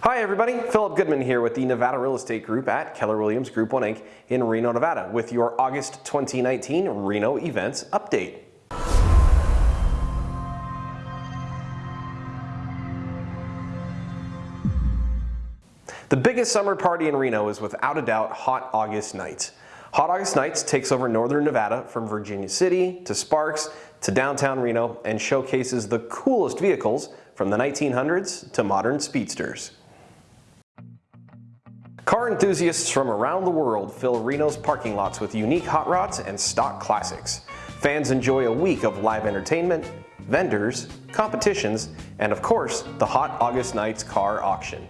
Hi everybody, Philip Goodman here with the Nevada Real Estate Group at Keller Williams Group 1 Inc. in Reno, Nevada with your August 2019 Reno events update. The biggest summer party in Reno is without a doubt Hot August Nights. Hot August Nights takes over northern Nevada from Virginia City to Sparks to downtown Reno and showcases the coolest vehicles from the 1900s to modern speedsters. Car enthusiasts from around the world fill Reno's parking lots with unique hot rods and stock classics. Fans enjoy a week of live entertainment, vendors, competitions, and of course, the Hot August Nights car auction.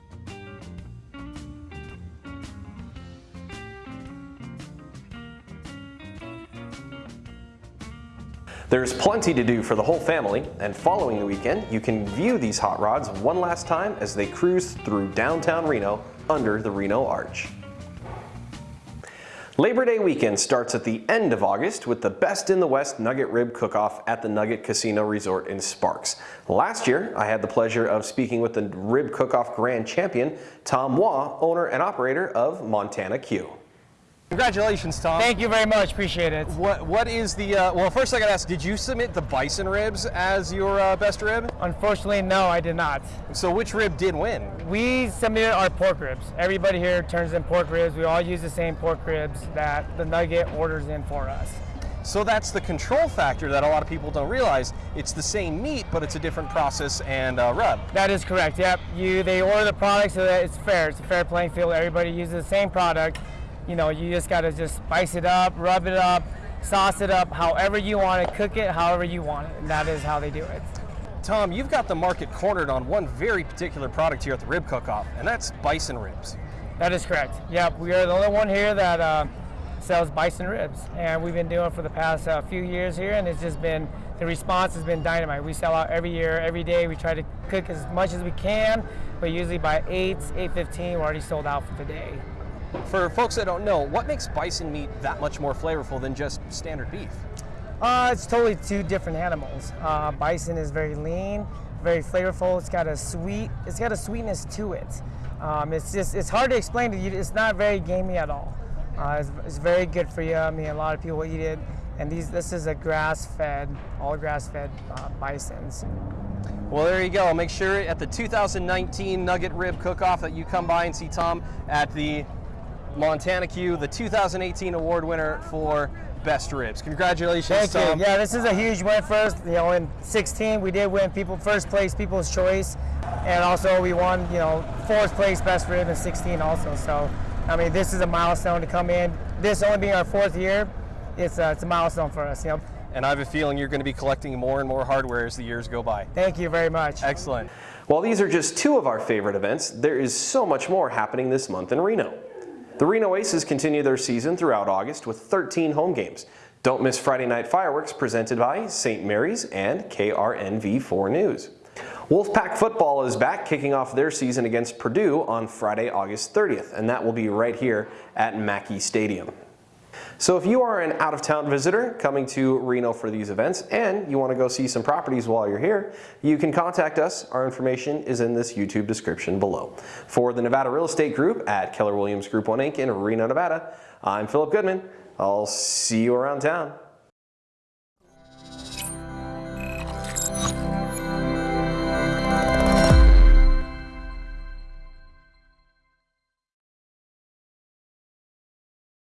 There's plenty to do for the whole family, and following the weekend, you can view these hot rods one last time as they cruise through downtown Reno under the Reno Arch. Labor Day weekend starts at the end of August with the Best in the West Nugget Rib Cook-Off at the Nugget Casino Resort in Sparks. Last year, I had the pleasure of speaking with the Rib Cook-Off Grand Champion, Tom Waugh, owner and operator of Montana Q. Congratulations, Tom. Thank you very much. Appreciate it. What What is the, uh, well, first I got to ask, did you submit the bison ribs as your uh, best rib? Unfortunately, no, I did not. So which rib did win? We submitted our pork ribs. Everybody here turns in pork ribs. We all use the same pork ribs that the Nugget orders in for us. So that's the control factor that a lot of people don't realize. It's the same meat, but it's a different process and uh, rub. That is correct. Yep. You they order the product so that it's fair. It's a fair playing field. Everybody uses the same product you know, you just got to just spice it up, rub it up, sauce it up, however you want it, cook it however you want it, and that is how they do it. Tom, you've got the market cornered on one very particular product here at the Rib Cook-Off, and that's bison ribs. That is correct. Yep, we are the only one here that uh, sells bison ribs, and we've been doing it for the past uh, few years here, and it's just been, the response has been dynamite. We sell out every year, every day. We try to cook as much as we can, but usually by 8, 8.15, we're already sold out for the day. For folks that don't know, what makes bison meat that much more flavorful than just standard beef? Uh, it's totally two different animals. Uh, bison is very lean, very flavorful. It's got a sweet, it's got a sweetness to it. Um, it's just, it's hard to explain to you. It's not very gamey at all. Uh, it's, it's, very good for you. I mean, a lot of people eat it. And these, this is a grass-fed, all grass-fed uh, bisons. Well, there you go. Make sure at the 2019 Nugget Rib Cook-Off that you come by and see Tom at the Montana Q, the 2018 award winner for Best Ribs. Congratulations, Thank Tom. You. Yeah, this is a huge win for us. You know, in 16 we did win people first place, People's Choice, and also we won, you know, fourth place Best Rib in 16 also. So, I mean, this is a milestone to come in. This only being our fourth year, it's a, it's a milestone for us. You know. And I have a feeling you're going to be collecting more and more hardware as the years go by. Thank you very much. Excellent. While these are just two of our favorite events, there is so much more happening this month in Reno. The Reno Aces continue their season throughout August with 13 home games. Don't miss Friday Night Fireworks presented by St. Mary's and KRNV4 News. Wolfpack football is back kicking off their season against Purdue on Friday, August 30th, and that will be right here at Mackay Stadium. So if you are an out-of-town visitor coming to Reno for these events and you want to go see some properties while you're here, you can contact us. Our information is in this YouTube description below. For the Nevada Real Estate Group at Keller Williams Group 1 Inc. in Reno, Nevada, I'm Philip Goodman. I'll see you around town.